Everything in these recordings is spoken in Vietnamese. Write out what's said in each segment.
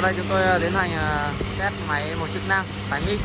sau đây chúng tôi à, tiến hành à, test máy một chức năng tải mic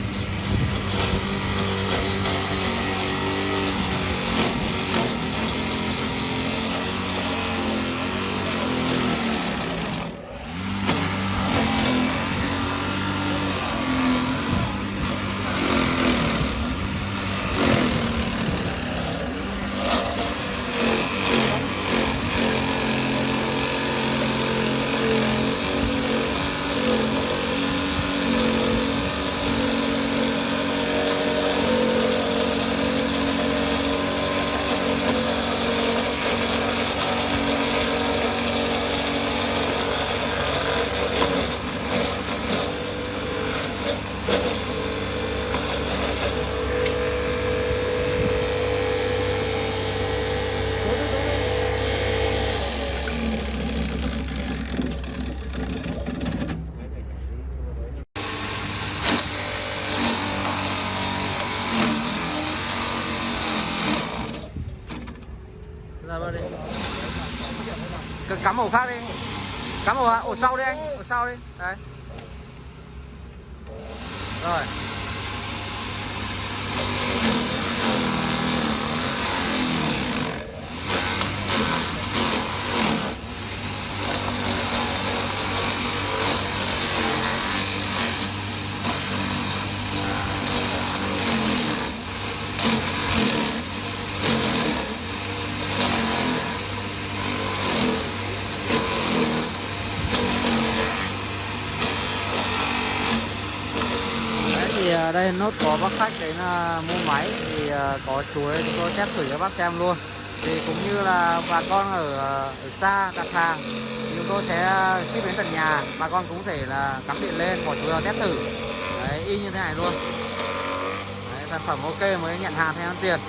ra đi. C cắm ổ khác đi. Cắm ổ ổ sau đi anh. Ổ sau đi. Đấy. Rồi Đấy thì à, đây nốt có bác khách đến là mua máy thì à, có chuối chúng tôi test thử cho bác xem luôn. Thì cũng như là bà con ở, à, ở xa đặt hàng thì chúng tôi sẽ à, ship đến tận nhà. Bà con cũng thể là cắm điện lên bỏ chuối vào test thử. Đấy y như thế này luôn. Đấy, sản phẩm ok mới nhận hàng theo ăn tiền.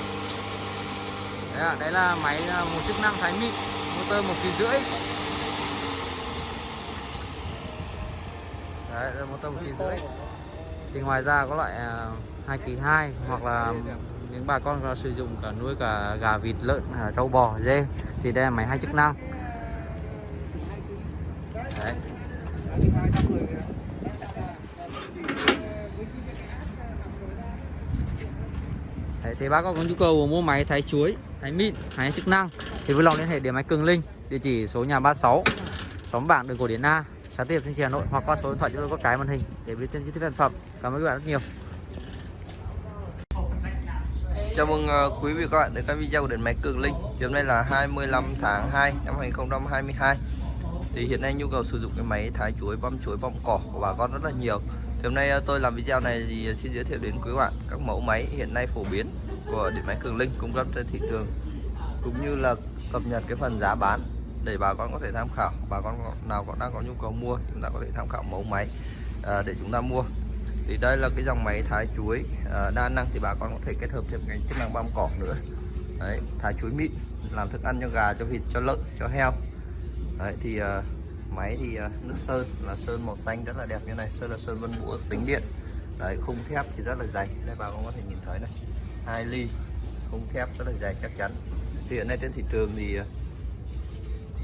Đấy, đấy là máy một chức năng thái mịn motor một kỳ rưỡi. Đấy là motor một kỳ rưỡi thì ngoài ra có loại à, hai kỳ hai hoặc là những bà con sử dụng cả nuôi cả gà vịt lợn à, trâu bò dê thì đây là máy hai chức năng. Đấy. Đấy, thì bác có nhu cầu mua máy thái chuối, thái mịn, thái chức năng thì vui lòng liên hệ điện máy Cường Linh, địa chỉ số nhà 36, xóm Bảng, đường Cổ Điển A, xã tiếp trên Hà Nội hoặc qua số điện thoại chúng tôi có cái màn hình để biết thêm chi tiết sản phẩm. Cảm ơn các bạn rất nhiều. Chào mừng ờ, quý vị các bạn đến với video của điện máy Cường Linh. Thì hôm nay là 25 tháng 2 năm 2022. Thì hiện nay nhu cầu sử dụng cái máy thái chuối, băm chuối, băm cỏ của bà con rất là nhiều. Thì hôm nay ờ, tôi làm video này thì ờ, xin giới thiệu đến quý bạn các mẫu máy hiện nay phổ biến của điện máy Cường Linh cung cấp trên thị trường cũng như là cập nhật cái phần giá bán để bà con có thể tham khảo. Bà con nào có đang có nhu cầu mua chúng ta có thể tham khảo mẫu máy à, để chúng ta mua. Thì đây là cái dòng máy thái chuối à, đa năng thì bà con có thể kết hợp thêm cái chức năng băm cỏ nữa. Đấy thái chuối mịn làm thức ăn cho gà cho vịt cho lợn cho heo. Đấy thì à, máy thì à, nước sơn là sơn màu xanh rất là đẹp như này. Sơn là sơn vân búa tính điện. Đấy khung thép thì rất là dày. Đây bà con có thể nhìn thấy này. Hai ly khung thép rất là dày chắc chắn. Thì hiện nay trên thị trường thì à,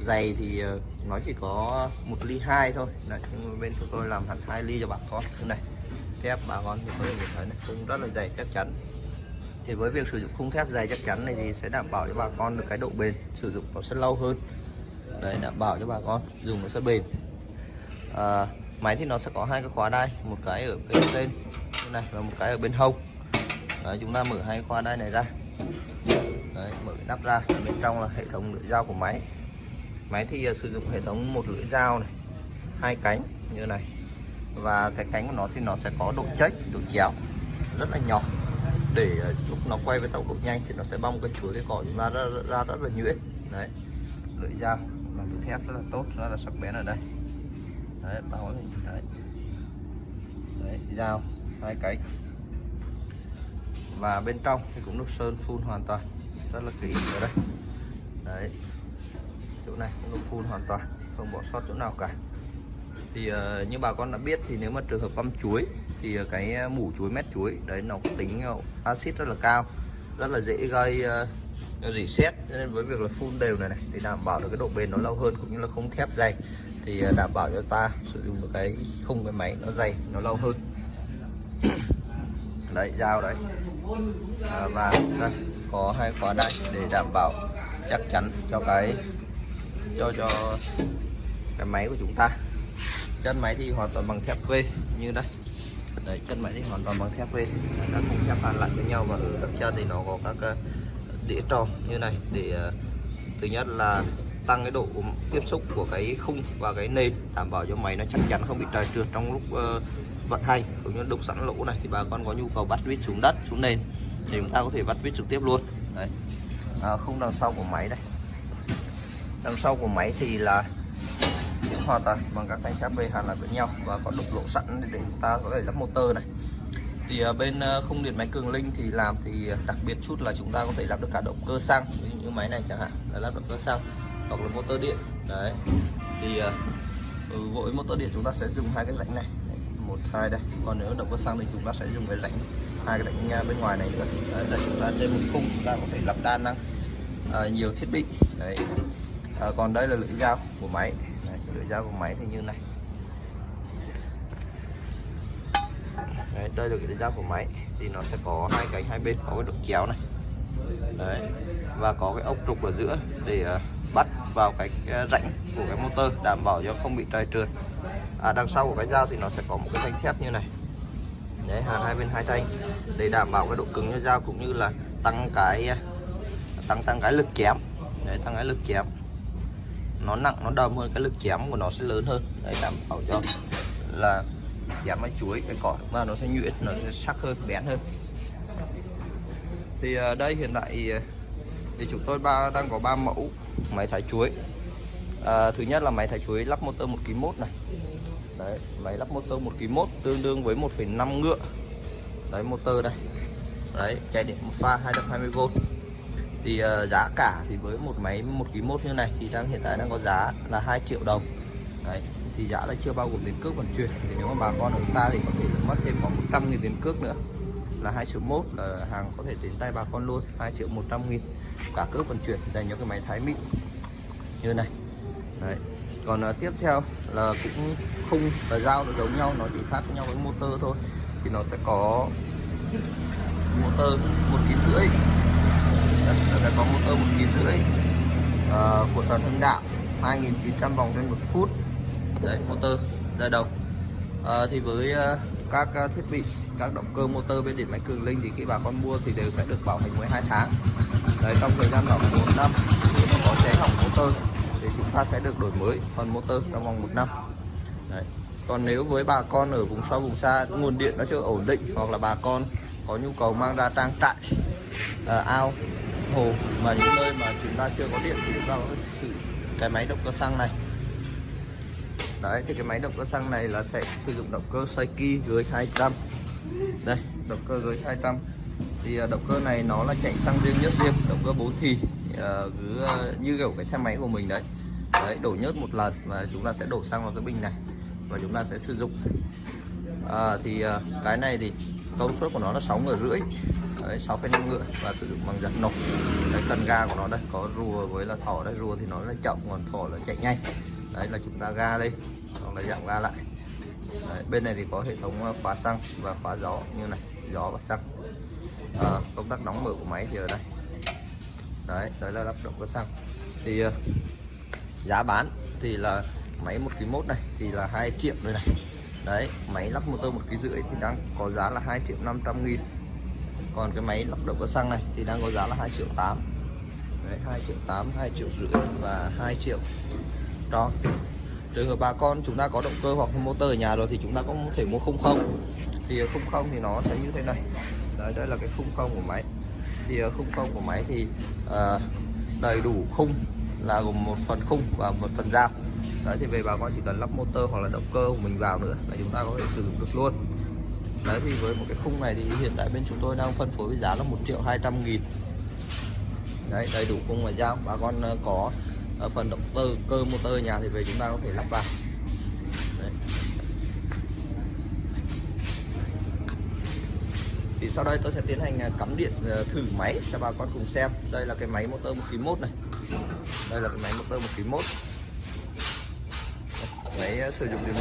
dày thì ờ, nó chỉ có một ly hai thôi. Đấy, nhưng bên của tôi làm hẳn hai ly cho bà con. Thế này thép bà con thì có thể nhìn thấy này khung rất là dày chắc chắn. Thì với việc sử dụng khung thép dày chắc chắn này thì sẽ đảm bảo cho bà con được cái độ bền sử dụng nó sẽ lâu hơn. Đấy đảm bảo cho bà con dùng nó sẽ bền. À, máy thì nó sẽ có hai cái khóa đai một cái ở bên trên như này và một cái ở bên hông. Đấy, chúng ta mở hai khóa đai này ra. Đấy, mở cái nắp ra bên trong là hệ thống lưỡi dao của máy máy thì uh, sử dụng hệ thống một lưỡi dao này hai cánh như này. Và cái cánh của nó thì nó sẽ có độ chếch độ chéo rất là nhỏ. Để ờ, lúc nó quay với tốc độ nhanh thì nó sẽ bong cái chuối cái cỏ chúng ta ra, ra rất là nhuyễn. Đấy. Lưỡi dao làm từ thép rất là tốt rất là sắc bén ở đây. Đấy bao đấy. Đấy dao hai cánh. Và bên trong thì cũng được sơn phun hoàn toàn. Rất là kỹ ở đây. Đấy chỗ này cũng được phun hoàn toàn không bỏ sót chỗ nào cả. Thì uh, như bà con đã biết thì nếu mà trường hợp băm chuối thì ờ, cái ờ, mủ chuối mét chuối đấy nó có tính axit rất là cao rất là dễ gây uh, nó nên với việc là phun đều này này thì đảm bảo được cái độ bền nó lâu hơn cũng như là không thép dày thì đảm bảo cho ta sử dụng được cái khung cái máy nó dày nó lâu hơn. Đấy dao đấy. À, và đây, có hai khóa đây để đảm bảo chắc chắn cho cái cho cho cái máy của chúng ta. Chân máy thì hoàn toàn bằng thép V như đây. Đấy chân máy thì hoàn toàn bằng thép V. Các khung thép hàn lại với nhau và ở các chân thì nó có các ờ, đĩa tròn như này để ờ, thứ nhất là tăng cái độ tiếp xúc của cái khung và cái nền đảm bảo cho máy nó chắc chắn không bị trầy trượt trong lúc uh, vận hành cũng như đục sẵn lỗ này thì bà con có nhu cầu bắt vít xuống đất xuống nền thì chúng ta có thể bắt vít trực tiếp luôn. Đấy. À, khung đằng sau của máy đây đằng sau của máy thì là hoàn toàn bằng các thanh thép hàn lại với nhau và có đục lỗ sẵn để chúng ta có thể lắp motor này. Thì à, bên không khung điện máy cường linh thì làm thì à, đặc biệt chút là chúng ta có thể lắp được cả động cơ xăng như máy này chẳng hạn là lắp động cơ xăng hoặc là motor điện đấy. Thì ừ, với motor điện chúng ta sẽ dùng hai cái rãnh này một hai đây. Còn nếu động cơ xăng thì chúng ta sẽ dùng cái rãnh hai cái rãnh bên ngoài này nữa đấy, là chúng ta trên một khung chúng ta có thể lắp đa năng uh, nhiều thiết bị đấy à, còn đây là lưỡi dao của máy. Đấy, lưỡi dao của máy thì như này. Đấy, đây là lưỡi dao của máy. Thì nó sẽ có hai cánh hai bên có cái độ chéo này. Đấy và có cái ốc trục ở giữa để uh, bắt vào cái ờ, rãnh của cái motor đảm bảo cho không bị trầy trượt. À, đằng sau của cái dao thì nó sẽ có một cái thanh thép như này. Đấy hàn hai bên hai thanh để đảm bảo cái độ cứng cho dao cũng như là tăng cái tăng tăng cái lực chém đấy tăng cái lực chém nó nặng nó đầm hơn cái lực chém của nó sẽ lớn hơn. Đấy đảm bảo cho là chém cái chuối cái cỏ chúng ta nó sẽ nhuyễn nó sẽ sắc hơn bén hơn. Thì à, đây hiện tại à, thì chúng tôi ba đang có 3 mẫu máy thái chuối. À, thứ nhất là máy thái chuối lắp motor một kg mốt này. Đấy máy lắp motor một kg mốt tương đương với 1,5 ngựa. Đấy motor đây. Đấy chạy điện một pha 220V thì uh, giá cả thì với một máy một kg mốt như này thì đang hiện tại đang có giá là 2 triệu đồng. Đấy thì giá là chưa bao gồm tiền cước vận chuyển. Thì nếu mà bà con ở xa thì có thể mất thêm khoảng 100 nghìn tiền cước nữa. Là 2 triệu mốt là hàng có thể đến tay bà con luôn 2 triệu 100 nghìn. Cả cước vận chuyển dành cho cái máy thái mịn như này. Đấy còn uh, tiếp theo là cũng khung và dao nó giống nhau nó chỉ khác với nhau với motor thôi. Thì nó sẽ có motor một ký rưỡi nó sẽ có motor một nghìn rưỡi uh, của toàn hưng đạo 2.900 vòng trên một phút. Đấy motor ra đầu. Uh, thì với uh, các thiết bị các động cơ motor bên điện máy cường linh thì khi bà con mua thì đều sẽ được bảo hành 12 tháng. Đấy trong thời gian bảo hành một năm nếu mà có cháy hỏng motor thì chúng ta sẽ được đổi mới phần motor trong vòng một năm. Đấy. còn nếu với bà con ở vùng sâu vùng xa nguồn điện nó chưa ổn định hoặc là bà con có nhu cầu mang ra trang trại uh, ao hồ mà những nơi mà chúng ta chưa có điện thì chúng ta có sử cái máy động cơ xăng này. Đấy thì cái máy động cơ xăng này là sẽ sử dụng động cơ Saiki dưới 200 đây động cơ dưới 200 thì à, động cơ này nó là chạy xăng riêng nhất riêng động cơ bốn thì à, cứ à, như kiểu cái xe máy của mình đấy. Đấy đổ nhớt một lần và chúng ta sẽ đổ xăng vào cái bình này và chúng ta sẽ sử dụng. À, thì cái này thì công suất của nó là 6 ngựa rưỡi. Đấy 6,5 ngựa và sử dụng bằng giật nổ đấy cần ga của nó đây có rùa với là thỏ đây. Rùa thì nó là chậm còn thỏ là chạy nhanh. Đấy là chúng ta ga đây, còn là giảm ga lại. Đấy, bên này thì có hệ thống ờ, khóa xăng và khóa gió như này gió và xăng. À, công tắc đóng mở của máy thì ở đây. Đấy đấy là lắp động cơ xăng. Thì uh, giá bán thì là máy một kg mốt này thì là 2 triệu rồi này đấy máy lắp motor một kg rưỡi thì đang có giá là 2 triệu 500 nghìn. Còn cái máy lắp động cơ xăng này thì đang có giá là 2 triệu 8 đấy 2 triệu 8 2 triệu rưỡi và 2 triệu tròn. Trường hợp bà con chúng ta có động cơ hoặc motor ở nhà rồi thì chúng ta có thể mua không không. Thì không không thì nó sẽ như thế này. Đấy đây là cái khung không của máy. Thì khung không của máy thì uh, đầy đủ khung là gồm một phần khung và một phần dao. Đấy, thì về bà con chỉ cần lắp motor hoặc là động cơ của mình vào nữa là chúng ta có thể sử dụng được luôn. Đấy, thì với một cái khung này thì hiện tại bên chúng tôi đang phân phối với giá là 1 triệu 200 nghìn. Đấy, đầy đủ khung và dao. Bà con ờ, có ờ, phần động cơ cơ motor nhà thì về chúng ta có thể lắp vào. Đấy. thì sau đây tôi sẽ tiến hành ờ, cắm điện thử máy cho bà con cùng xem. Đây là cái máy motor một kg một này đây là cái máy motor một kg mốt. Máy ờ, sử dụng điện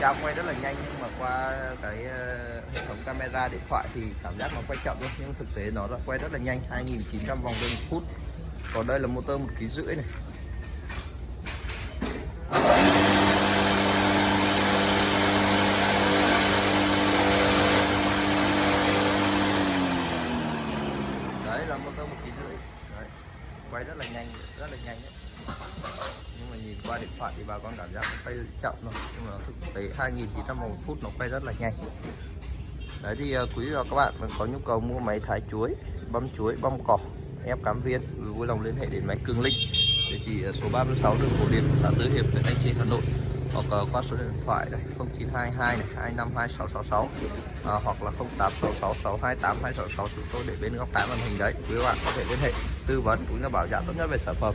dao quay rất là nhanh, nhưng mà qua cái ờ, hệ thống camera điện thoại thì cảm giác nó quay chậm luôn nhưng thực tế nó đã quay rất là nhanh 2.900 vòng trên phút. Còn đây là motor một ký rưỡi này đấy là motor một ký rưỡi. Đấy. quay rất là nhanh, rất là nhanh đấy. Nhưng mà nhìn qua điện thoại thì bà con cảm giác nó quay chậm thôi. Nhưng mà thực tế 2.900 vòng một phút nó quay rất là nhanh. Đấy thì à, quý vị và các bạn có nhu cầu mua máy thái chuối, băm chuối, băm cỏ, ép cám viên, vui lòng liên hệ đến máy Cường Linh. Địa chỉ số 36 đường Cổ Điển xã Tứ Hiệp, huyện anh Trì, Hà Nội hoặc uh, qua số điện thoại đây 0922 này 252666 à, hoặc là 0866628266 chúng tôi để bên góc trái màn hình đấy. Quý bạn có thể liên hệ tư vấn cũng như bảo giá tốt nhất về sản phẩm.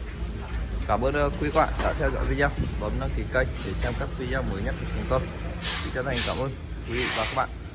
Cảm ơn uh, quý bạn đã theo dõi video. Bấm đăng ký kênh để xem các video mới nhất của chúng tôi. Xin chân thành cảm ơn quý vị và các bạn.